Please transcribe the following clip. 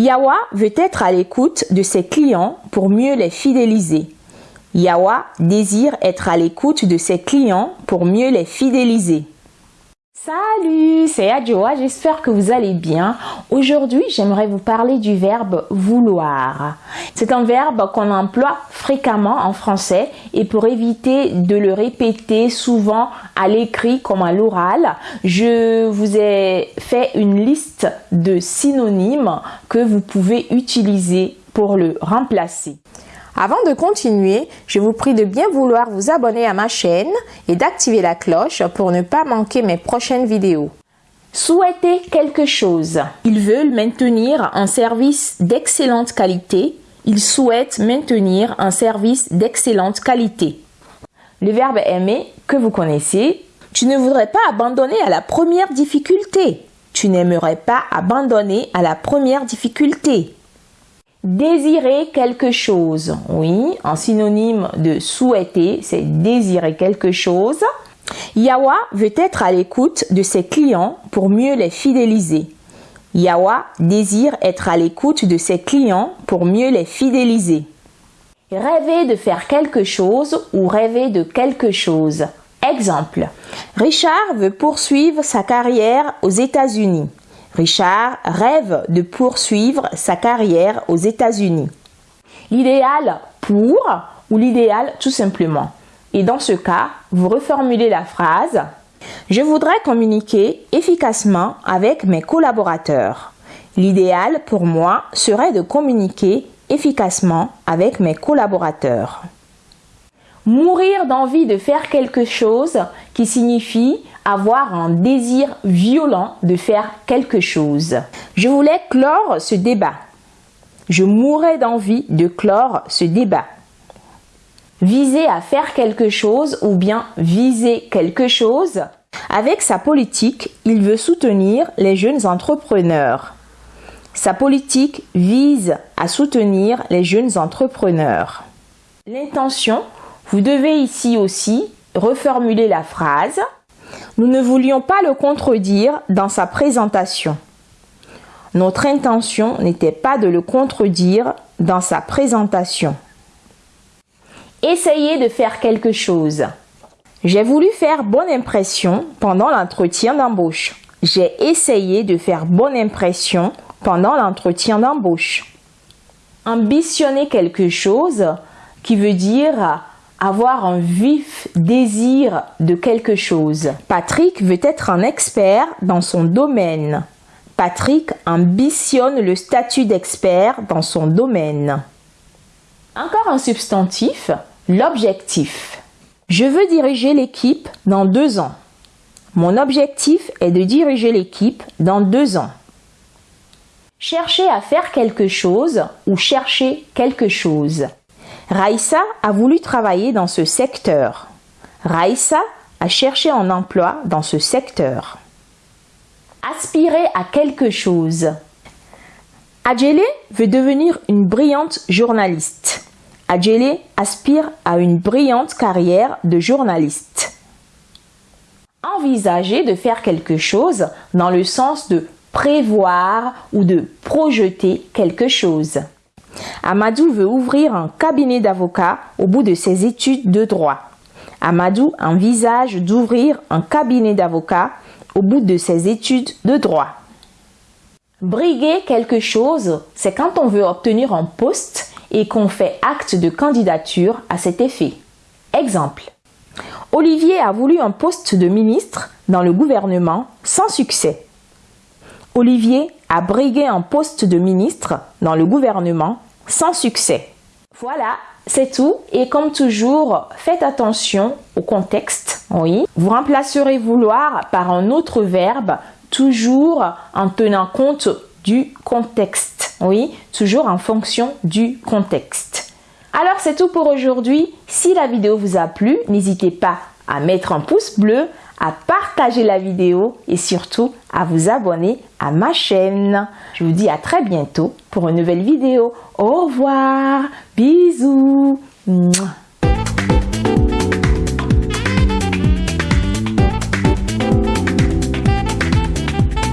Yawa veut être à l'écoute de ses clients pour mieux les fidéliser. Yawa désire être à l'écoute de ses clients pour mieux les fidéliser. Salut, c'est Adjoa, j'espère que vous allez bien. Aujourd'hui, j'aimerais vous parler du verbe vouloir. C'est un verbe qu'on emploie fréquemment en français et pour éviter de le répéter souvent à l'écrit comme à l'oral, je vous ai fait une liste de synonymes que vous pouvez utiliser pour le remplacer. Avant de continuer, je vous prie de bien vouloir vous abonner à ma chaîne et d'activer la cloche pour ne pas manquer mes prochaines vidéos. Souhaiter quelque chose. Ils veulent maintenir un service d'excellente qualité. Ils souhaitent maintenir un service d'excellente qualité. Le verbe aimer que vous connaissez. Tu ne voudrais pas abandonner à la première difficulté. Tu n'aimerais pas abandonner à la première difficulté. Désirer quelque chose. Oui, en synonyme de souhaiter, c'est désirer quelque chose. Yawa veut être à l'écoute de ses clients pour mieux les fidéliser. Yawa désire être à l'écoute de ses clients pour mieux les fidéliser. Rêver de faire quelque chose ou rêver de quelque chose. Exemple. Richard veut poursuivre sa carrière aux États-Unis. Richard rêve de poursuivre sa carrière aux États-Unis. L'idéal pour ou l'idéal tout simplement. Et dans ce cas, vous reformulez la phrase Je voudrais communiquer efficacement avec mes collaborateurs. L'idéal pour moi serait de communiquer efficacement avec mes collaborateurs. Mourir d'envie de faire quelque chose qui signifie avoir un désir violent de faire quelque chose. Je voulais clore ce débat. Je mourrais d'envie de clore ce débat. Viser à faire quelque chose ou bien viser quelque chose. Avec sa politique, il veut soutenir les jeunes entrepreneurs. Sa politique vise à soutenir les jeunes entrepreneurs. L'intention, vous devez ici aussi reformuler la phrase nous ne voulions pas le contredire dans sa présentation. Notre intention n'était pas de le contredire dans sa présentation. Essayez de faire quelque chose. J'ai voulu faire bonne impression pendant l'entretien d'embauche. J'ai essayé de faire bonne impression pendant l'entretien d'embauche. Ambitionner quelque chose qui veut dire avoir un vif désir de quelque chose. Patrick veut être un expert dans son domaine. Patrick ambitionne le statut d'expert dans son domaine. Encore un substantif, l'objectif. Je veux diriger l'équipe dans deux ans. Mon objectif est de diriger l'équipe dans deux ans. Chercher à faire quelque chose ou chercher quelque chose. Raïssa a voulu travailler dans ce secteur. Raïssa a cherché un emploi dans ce secteur. Aspirer à quelque chose. Adjele veut devenir une brillante journaliste. Adjele aspire à une brillante carrière de journaliste. Envisager de faire quelque chose dans le sens de prévoir ou de projeter quelque chose. Amadou veut ouvrir un cabinet d'avocat au bout de ses études de droit. Amadou envisage d'ouvrir un cabinet d'avocat au bout de ses études de droit. Briguer quelque chose, c'est quand on veut obtenir un poste et qu'on fait acte de candidature à cet effet. Exemple. Olivier a voulu un poste de ministre dans le gouvernement sans succès. Olivier a brigué un poste de ministre dans le gouvernement sans succès. Voilà, c'est tout. Et comme toujours, faites attention au contexte. Oui. Vous remplacerez vouloir par un autre verbe, toujours en tenant compte du contexte. Oui, toujours en fonction du contexte. Alors c'est tout pour aujourd'hui. Si la vidéo vous a plu, n'hésitez pas à mettre un pouce bleu, à partager la vidéo et surtout à vous abonner à ma chaîne. Je vous dis à très bientôt pour une nouvelle vidéo. Au revoir, bisous.